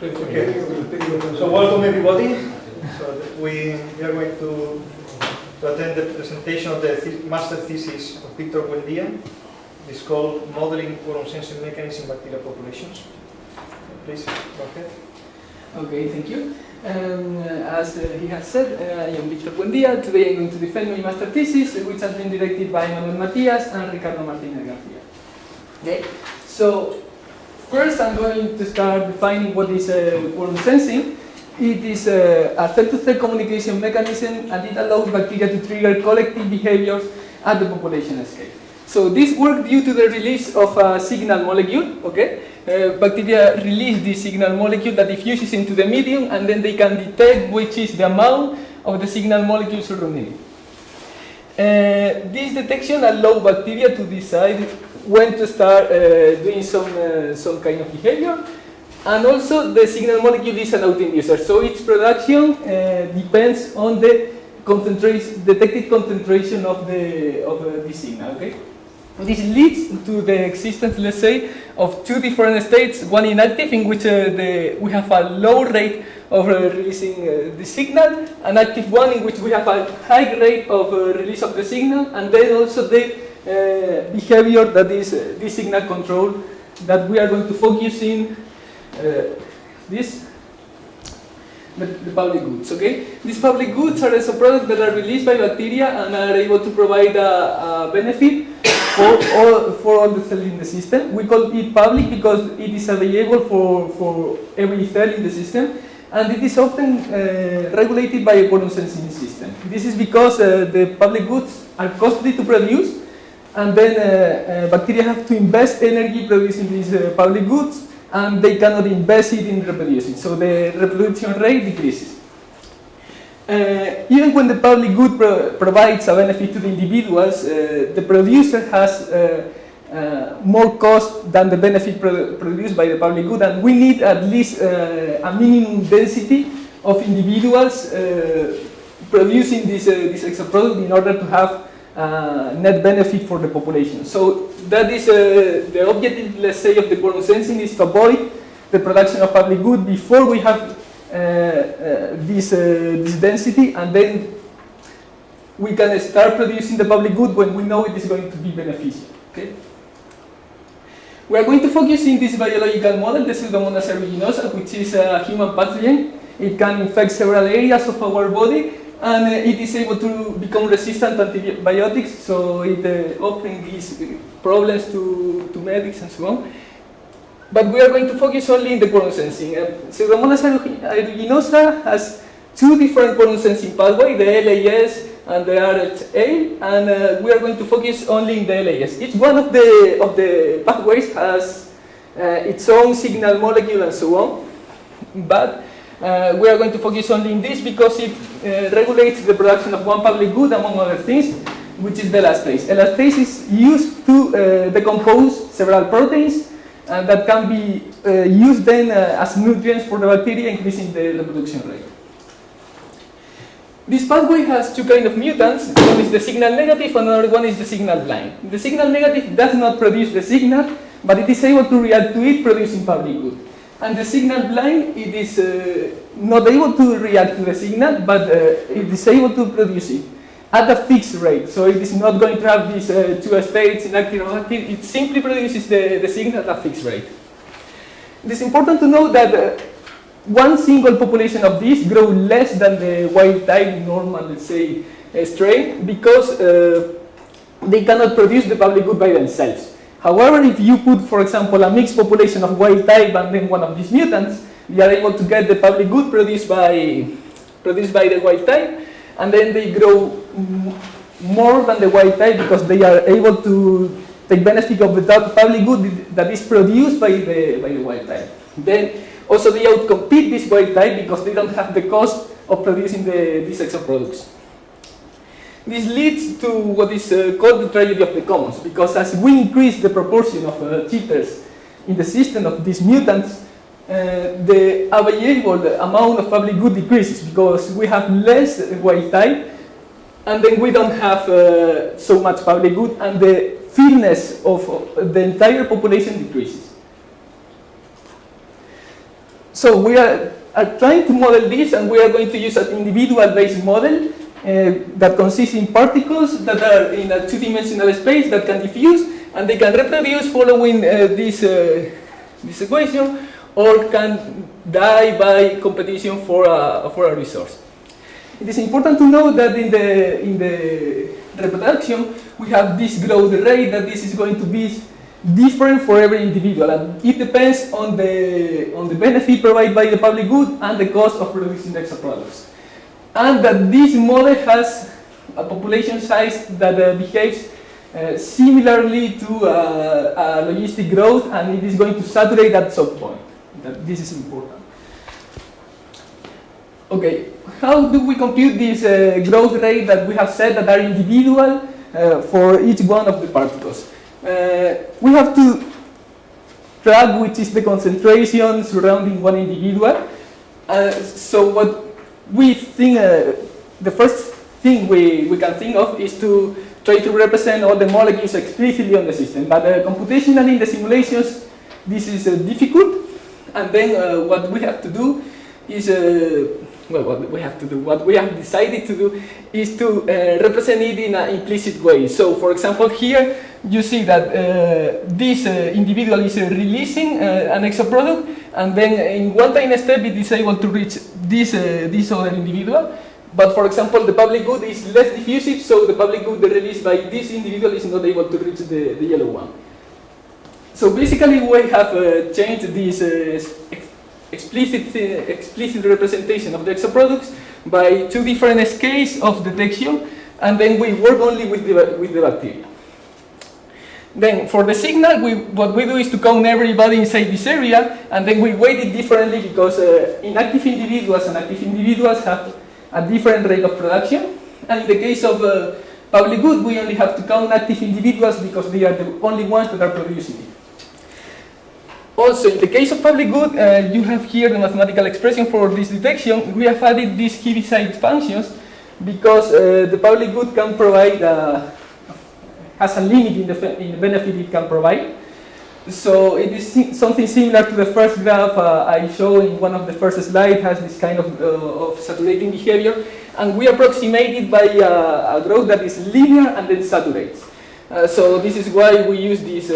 Okay. So welcome everybody. So we, we are going to, to attend the presentation of the th master thesis of Victor Buendia. It's called Modeling Quorum Sensing Mechanism in Bacterial Populations. Please, go ahead. Okay, thank you. Um, as uh, he has said, uh, I am Victor Buendia. Today I'm going to defend my master thesis, which has been directed by Manuel Matias and Ricardo Martinez Garcia. Okay, so first I'm going to start defining what is uh, quorum sensing. It is uh, a cell-to-cell communication mechanism and it allows bacteria to trigger collective behaviors at the population scale. So this works due to the release of a signal molecule, okay? Uh, bacteria release this signal molecule that diffuses into the medium and then they can detect which is the amount of the signal molecule surrounding it. Uh, this detection allows bacteria to decide when to start uh, doing some, uh, some kind of behavior. And also the signal molecule is an autoinducer, so its production uh, depends on the concentration, detected concentration of the, of the signal, okay? This leads to the existence, let's say, of two different states, one inactive in which uh, the, we have a low rate of uh, releasing uh, the signal, an active one in which we have a high rate of release of the signal, and then also the uh, behavior that is uh, this signal control that we are going to focus in this the, the, public goods, okay? These public goods are also products that are released by bacteria and are able to provide a, a benefit for all, for all the cells in the system. We call it public because it is available for, for every cell in the system and it is often uh, regulated by a quorum sensing system. This is because uh, the public goods are costly to produce and then uh, uh bacteria have to invest energy producing these uh, public goods and they cannot invest it in reproducing. So the reproduction rate decreases. Uh, even when the public good pro provides a benefit to the individuals, uh, the producer has uh, more cost than the benefit pro produced by the public good, and we need at least a minimum density of individuals producing this, this extra product in order to have net benefit for the population. So that is the objective, let's say, of the quorum sensing is to avoid the production of public good before we have uh, uh, this, uh, this density and then we can start producing the public good when we know it is going to be beneficial. Okay? We are going to focus in this biological model, This is the Pseudomonas aeruginosa, which is a human pathogen. It can infect several areas of our body and uh, it is able to become resistant to antibiotics, so it uh, often gives problems to, to medics and so on. But we are going to focus only in the quorum sensing. Uh, Pseudomonas aeruginosa has two different quorum sensing pathways, the LAS and the RHA, and uh, we are going to focus only in the LAS. Each one of the, of the pathways has uh, its own signal molecule and so on, but uh, we are going to focus only in this because it uh, regulates the production of one public good, among other things, which is the elastase. Elastase is used to uh, decompose several proteins and that can be uh, used then uh, as nutrients for the bacteria, increasing the reproduction rate. This pathway has two kind of mutants. One is the signal negative, and another one is the signal blind. The signal negative does not produce the signal, but it is able to react to it, producing public good. And the signal blind, it is uh, not able to react to the signal, but uh, it is able to produce it at a fixed rate. So it is not going to have these uh, two states, inactive or active. It simply produces the, the signal at a fixed rate. It is important to know that uh, one single population of these grow less than the wild type normal, let's say, uh, strain because uh, they cannot produce the public good by themselves. However, if you put, for example, a mixed population of wild type and then one of these mutants, we are able to get the public good produced by, produced by the wild type, and then they grow more than the wild type because they are able to take benefit of the public good that is produced by the, by the wild type. Then also they outcompete this wild type because they don't have the cost of producing the, these extra products. This leads to what is uh, called the tragedy of the commons because as we increase the proportion of uh, cheaters in the system of these mutants, uh, the available amount of public good decreases because we have less wild type and then we don't have uh, so much public good and the fitness of the entire population decreases. So we are, are trying to model this and we are going to use an individual-based model uh, that consists in particles that are in a two-dimensional space that can diffuse and they can reproduce following uh, this, uh, this equation or can die by competition for a, for a resource. It is important to know that in the, in the reproduction we have this growth rate that this is going to be different for every individual and it depends on the, on the benefit provided by the public good and the cost of producing extra products. And that this model has a population size that uh, behaves uh, similarly to uh, logistic growth and it is going to saturate at some point. That this is important. Okay, how do we compute this uh, growth rate that we have said that are individual uh, for each one of the particles? Uh, we have to track which is the concentration surrounding one individual. Uh, so what we think, uh, the first thing we, we can think of is to try to represent all the molecules explicitly on the system. But uh, computationally in the simulations, this is uh, difficult. And then uh, what we have to do is well, what we have to do, what we have decided to do is to uh, represent it in an implicit way. So, for example, here you see that uh, this uh, individual is uh, releasing uh, an extra product, and then in one tiny step it is able to reach this, uh, this other individual. But for example, the public good is less diffusive, so the public good released by this individual is not able to reach the, the yellow one. So basically we have changed this explicit, uh, explicit representation of the exoproducts by two different scales of detection, and then we work only with the, with the bacteria. Then for the signal, we, what we do is to count everybody inside this area, and then we weight it differently because uh, inactive individuals and active individuals have a different rate of production. And in the case of uh, public good, we only have to count active individuals because they are the only ones that are producing it. Also, in the case of public good, uh, you have here the mathematical expression for this detection. We have added these Heaviside functions because uh, the public good can provide, uh, has a limit in the, in the benefit it can provide. So it is something similar to the first graph uh, I showed in one of the first slides, has this kind of, uh, of saturating behavior. And we approximate it by uh, a growth that is linear and then saturates. so this is why we use these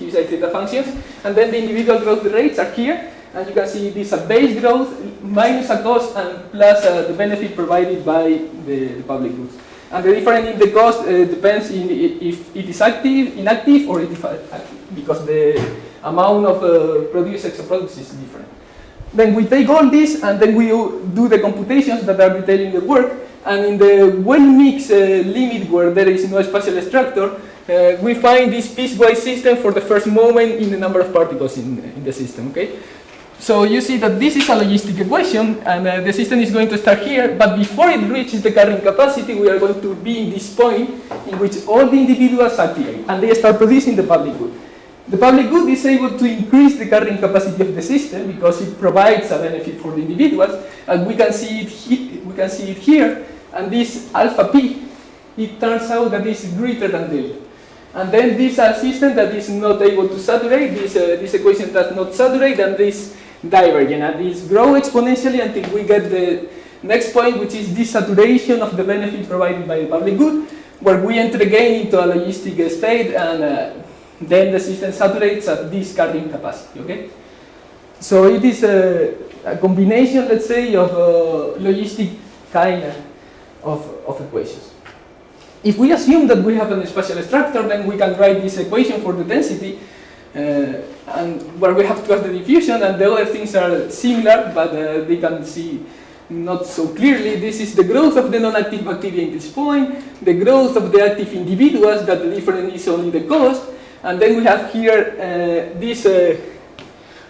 Heaviside theta functions. And then the individual growth rates are here. And you can see this a base growth minus a cost and plus uh, the benefit provided by the, the, public goods. And the difference in the cost uh, depends in if it is active, inactive, or if active, because the amount of uh, produced extra products is different. Then we take all this and then we do the computations that are detailing the work. And in the well-mixed uh, limit where there is no spatial structure, uh, we find this piecewise system for the first moment in the number of particles in, in the system, okay? So you see that this is a logistic equation, and uh, the system is going to start here, but before it reaches the carrying capacity, we are going to be in this point in which all the individuals activate, and they start producing the public good. The public good is able to increase the carrying capacity of the system because it provides a benefit for the individuals, and we can see it, we can see it here, and this alpha p, it turns out that that is greater than delta. And then this uh, system that is not able to saturate, this, uh, this equation does not saturate, and this divergent. And this grow exponentially until we get the next point, which is this saturation of the benefit provided by the public good, where we enter again into a logistic state, and uh, then the system saturates at this carrying capacity, okay? So it is a, a combination, let's say, of uh, logistic kind of, of equations. If we assume that we have a spatial structure, then we can write this equation for the density, and where we have to have the diffusion, and the other things are similar, but uh, they can see not so clearly. This is the growth of the non-active bacteria in this point, the growth of the active individuals, that the difference is only the cost, and then we have here uh, this uh,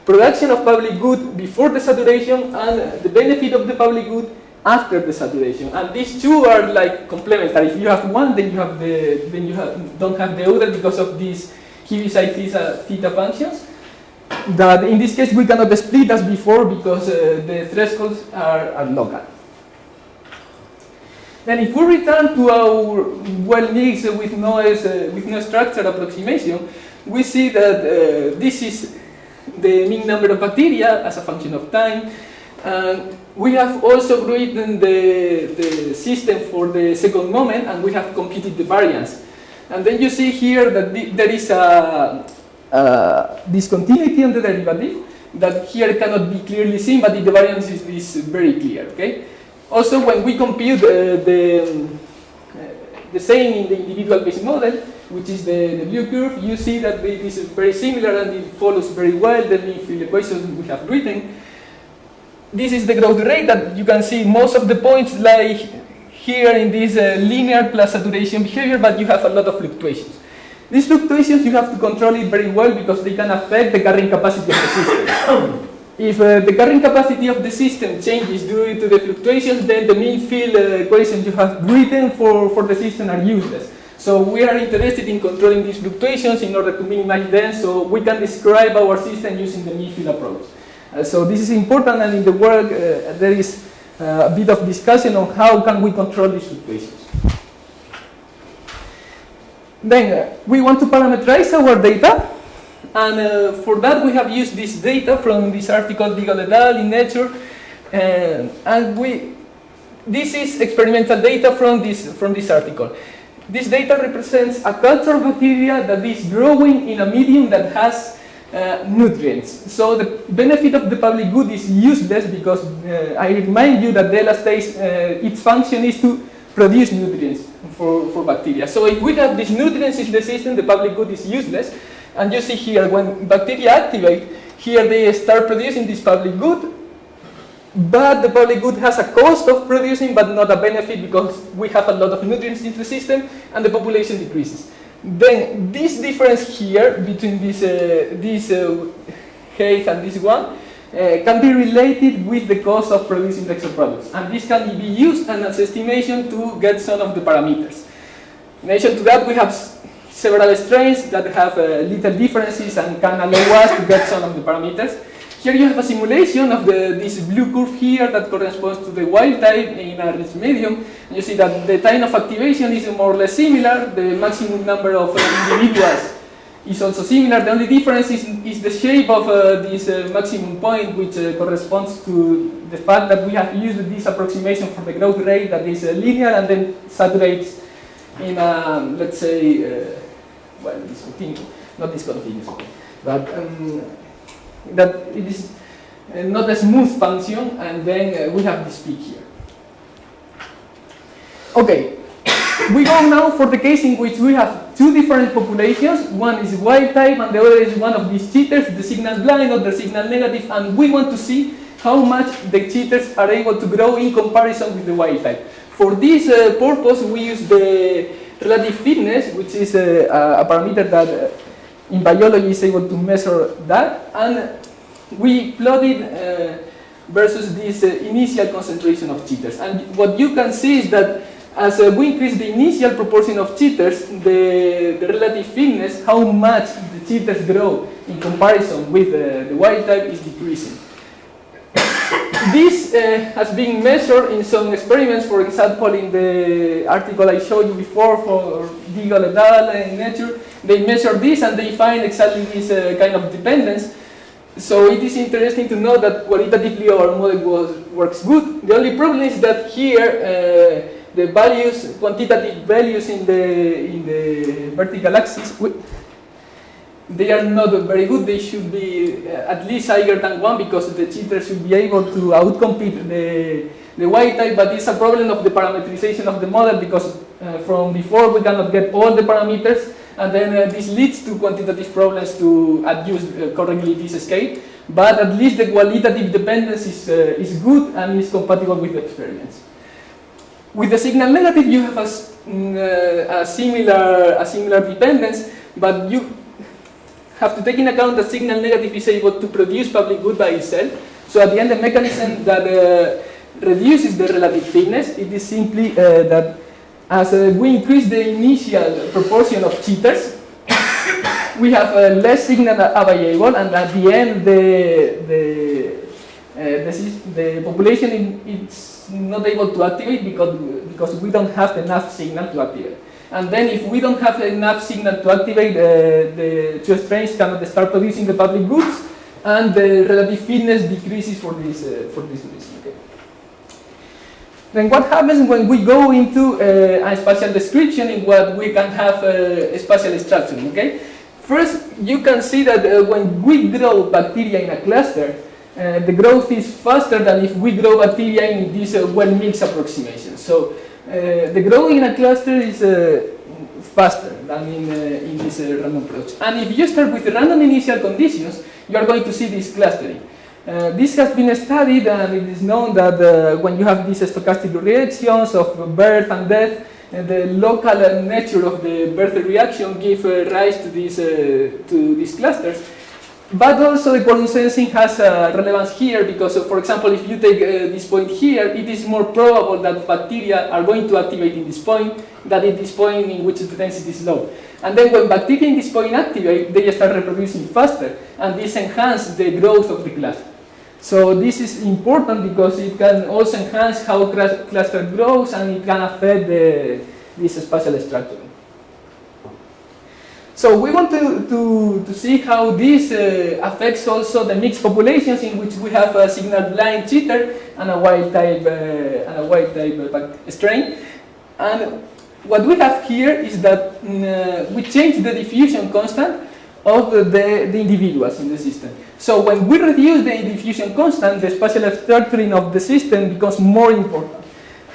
production of public good before the saturation and the benefit of the public good after the saturation. And these two are like complementary. If you have one, then you have the then you have, don't have the other because of these Heaviside theta, theta functions. That in this case we cannot split as before because uh, the thresholds are, are local. Then if we return to our well mixed with no, uh, with no structure approximation, we see that uh, this is the mean number of bacteria as a function of time. And we have also written the, the system for the second moment and we have computed the variance. And then you see here that the, there is a, discontinuity on the derivative that here cannot be clearly seen, but the variance is, very clear, okay? Also, when we compute uh, the, uh, the same in the individual base model, which is the, the blue curve, you see that it is very similar and it follows very well the mean field equation we have written. This is the growth rate that you can see most of the points lie here in this uh, linear plus saturation behavior, but you have a lot of fluctuations. These fluctuations you have to control it very well because they can affect the carrying capacity of the system. if uh, the carrying capacity of the system changes due to the fluctuations, then the mean field uh, equations you have written for, for the system are useless. So we are interested in controlling these fluctuations in order to minimize them so we can describe our system using the mean field approach. Uh, so this is important and in the work uh, there is a bit of discussion on how can we control these situations. Then uh, we want to parameterize our data and uh, for that we have used this data from this article Diggle et al. in Nature and, and we this is experimental data from this from this article. This data represents a culture of bacteria that is growing in a medium that has uh, nutrients. So the benefit of the public good is useless because uh, I remind you that the elastase, uh, its function is to produce nutrients for, for bacteria. So if we have these nutrients in the system, the public good is useless. And you see here, when bacteria activate, here they start producing this public good, but the public good has a cost of producing, but not a benefit because we have a lot of nutrients in the system and the population decreases. Then this difference here between this, uh, this uh, case and this one uh, can be related with the cost of producing the exoproducts. And this can be used as estimation to get some of the parameters. In addition to that, we have several strains that have uh, little differences and can allow us to get some of the parameters. Here you have a simulation of the, this blue curve here that corresponds to the wild type in a rich medium. You see that the time of activation is more or less similar, the maximum number of uh, individuals is also similar. The only difference is, is the shape of uh, this uh, maximum point, which uh, corresponds to the fact that we have used this approximation for the growth rate that is uh, linear and then saturates in a, let's say, uh, well, discontinuous, not discontinuous, but um, that it is uh, not a smooth function, and then uh, we have this peak here. Okay, we go now for the case in which we have two different populations. One is wild type, and the other is one of these cheaters, the signal blind or the signal negative, and we want to see how much the cheaters are able to grow in comparison with the wild type. For this uh, purpose, we use the relative fitness, which is a, a parameter that uh, in biology is able to measure that, and we plotted uh, versus this uh, initial concentration of cheaters. And what you can see is that as uh, we increase the initial proportion of cheaters, the, the relative fitness, how much the cheaters grow in comparison with the wild type is decreasing. This uh, has been measured in some experiments, for example, in the article I showed you before for Diggle et al. in Nature, they measure this and they find exactly this uh, kind of dependence. So it is interesting to know that qualitatively our model was, works good. The only problem is that here uh, the values, quantitative values in the in the vertical axis, they are not very good. They should be uh, at least higher than one because the cheater should be able to outcompete the the wild type. But it's a problem of the parameterization of the model because uh, from before we cannot get all the parameters and then uh, this leads to quantitative problems to adjust uh, correctly this scale. But at least the qualitative dependence is, uh, is good and is compatible with the experiments. With the signal negative, you have a, mm, uh, a, similar, a similar dependence, but you have to take in account that signal negative is able to produce public good by itself. So at the end, the mechanism that uh, reduces the relative fitness, it is simply uh, that as uh, we increase the initial proportion of cheaters, we have uh, less signal available, and at the end, the the uh, the, the, population is not able to activate because because we don't have enough signal to activate. And then, if we don't have enough signal to activate, uh, the two strains cannot start producing the public goods, and the relative fitness decreases for this, uh, for this reason. Okay. Then what happens when we go into uh, a spatial description in what we can have uh, a spatial structure, okay? First, you can see that uh, when we grow bacteria in a cluster, uh, the growth is faster than if we grow bacteria in this uh, well-mixed approximation. So the growing in a cluster is uh, faster than in, uh, in this uh, random approach. And if you start with random initial conditions, you are going to see this clustering. Uh, this has been studied and it is known that uh, when you have these stochastic reactions of birth and death, uh, the local uh, nature of the birth reaction gives uh, rise to these, uh, to these clusters. But also the quorum sensing has uh, relevance here because, uh, for example, if you take uh, this point here, it is more probable that bacteria are going to activate in this point than in this point in which the density is low. And then when bacteria in this point activate, they start reproducing faster, and this enhances the growth of the cluster. So this is important because it can also enhance how cluster grows and it can affect the, this spatial structure. So we want to, to, to see how this uh, affects also the mixed populations in which we have a signal blind cheater and a wild type uh, and a wild type uh, strain. And what we have here is that mm, uh, we change the diffusion constant of the, the individuals in the system. So when we reduce the diffusion constant, the spatial structuring of the system becomes more important.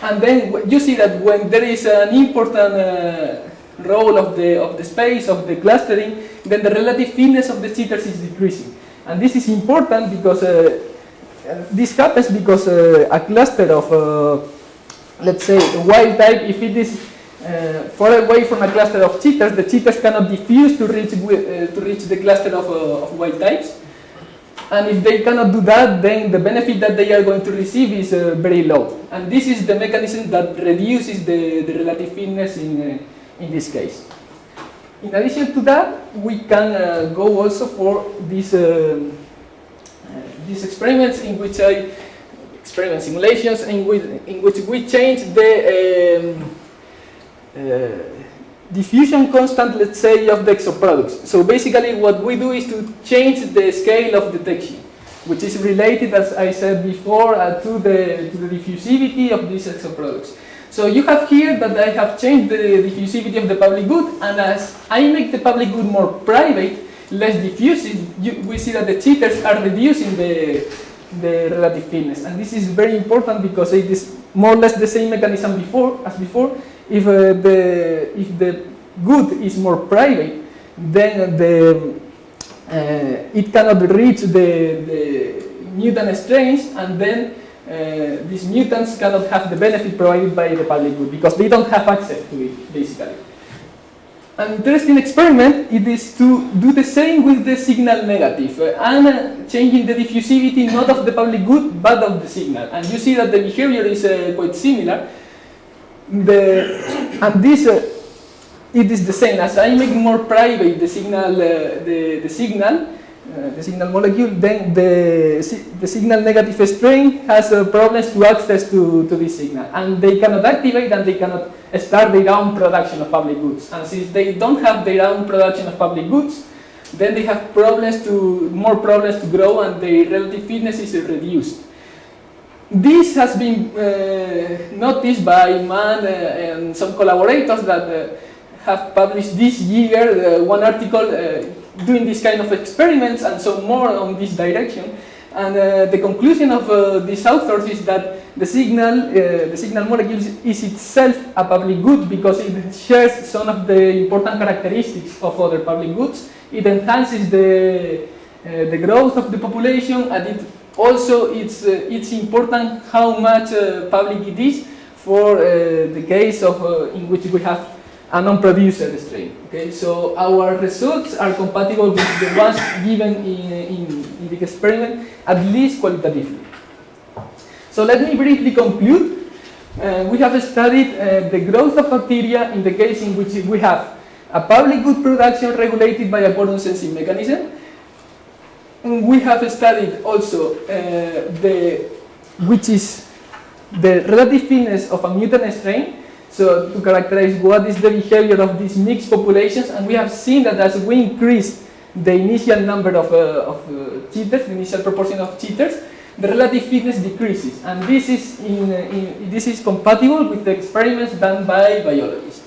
And then you see that when there is an important uh, role of the, of the space, of the clustering, then the relative fitness of the cheaters is decreasing. And this is important because uh, this happens because uh, a cluster of, uh, let's say, wild type, if it is uh, far away from a cluster of cheaters, the cheaters cannot diffuse to reach, uh, to reach the cluster of, uh, of wild types. And if they cannot do that, then the benefit that they are going to receive is very low. And this is the mechanism that reduces the, the relative fitness in, in this case. In addition to that, we can uh, go also for these, um, uh, these experiments in which I, experiment simulations in which, in which we change the um, uh, diffusion constant, let's say, of the exoproducts. So basically what we do is to change the scale of detection, which is related, as I said before, uh, to, the, to the diffusivity of these exoproducts. So you have here that I have changed the diffusivity of the public good, and as I make the public good more private, less diffusive, you, we see that the cheaters are reducing the, the relative fitness. And this is very important because it is more or less the same mechanism before as before, if uh, the if the good is more private, then the uh, it cannot reach the, the mutant strains, and then uh, these mutants cannot have the benefit provided by the public good because they don't have access to it, basically. An interesting experiment it is to do the same with the signal negative uh, and uh, changing the diffusivity not of the public good but of the signal. And you see that the behavior is uh, quite similar the, and this uh, it is the same as I make more private the signal uh, the, the signal uh, the signal molecule then the, the signal negative strain has uh, problems to access to, to this signal. And they cannot activate and they cannot start their own production of public goods. And since they don't have their own production of public goods then they have problems to more problems to grow and their relative fitness is reduced. This has been uh, noticed by Mann uh, and some collaborators that uh, have published this year one article doing this kind of experiments and so more on this direction. And uh, the conclusion of uh, these authors is that the signal, uh, the signal molecule is itself a public good because it shares some of the important characteristics of other public goods. It enhances the, the growth of the population and it also, it's, uh, it's important how much uh, public it is for uh, the case of in which we have a non-produced strain. Okay, so our results are compatible with the ones given in, in, in the experiment, at least qualitatively. So let me briefly conclude. Uh, we have studied uh, the growth of bacteria in the case in which we have a public good production regulated by a quorum sensing mechanism, we have studied also uh, the, which is the relative fitness of a mutant strain, so to characterize what is the behavior of these mixed populations, and we have seen that as we increase the initial number of, uh, of uh, cheaters, the initial proportion of cheaters, the relative fitness decreases. And this is, in, uh, in, this is compatible with the experiments done by biologists.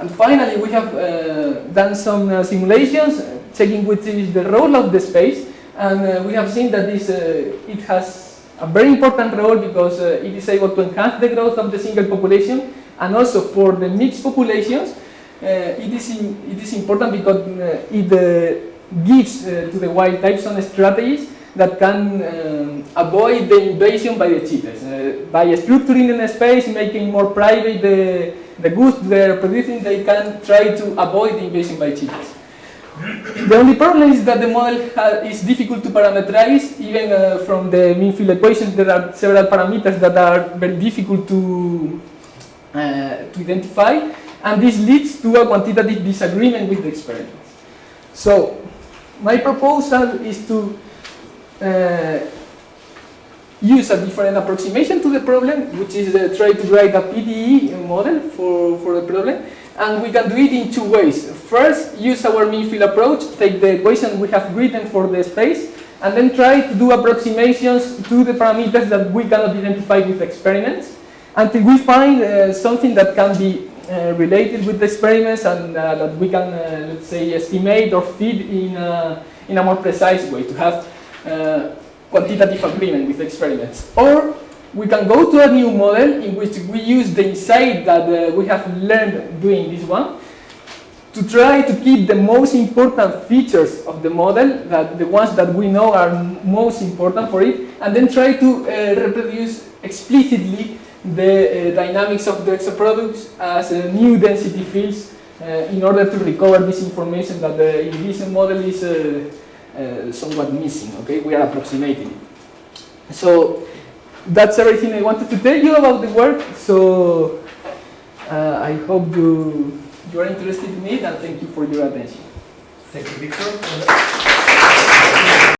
And finally, we have uh, done some uh, simulations checking which is the role of the space. And uh, we have seen that this, it has a very important role because it is able to enhance the growth of the single population and also for the mixed populations, uh, it, is in, it is important because uh, it uh, gives to the wild types some strategies that can um, avoid the invasion by the cheaters. Uh, by structuring in space, making more private the, the goods they're producing, they can try to avoid the invasion by cheaters. The only problem is that the model is difficult to parameterize, even uh, from the mean field equations there are several parameters that are very difficult to, uh, to identify, and this leads to a quantitative disagreement with the experiments. So, my proposal is to uh, use a different approximation to the problem, which is uh, try to write a PDE model for, for the problem, and we can do it in two ways. First, use our mean field approach, take the equation we have written for the space, and then try to do approximations to the parameters that we cannot identify with experiments, until we find uh, something that can be uh, related with the experiments and uh, that we can, let's say, estimate or feed in a, in a more precise way to have quantitative agreement with experiments. Or we can go to a new model in which we use the insight that uh, we have learned doing this one to try to keep the most important features of the model, that the ones that we know are most important for it, and then try to uh, reproduce explicitly the uh, dynamics of the exoproducts as uh, new density fields uh, in order to recover this information that the Envision model is somewhat missing, okay? We are approximating. So that's everything I wanted to tell you about the work. So uh, I hope you, you are interested in it and thank you for your attention. Thank you, Victor.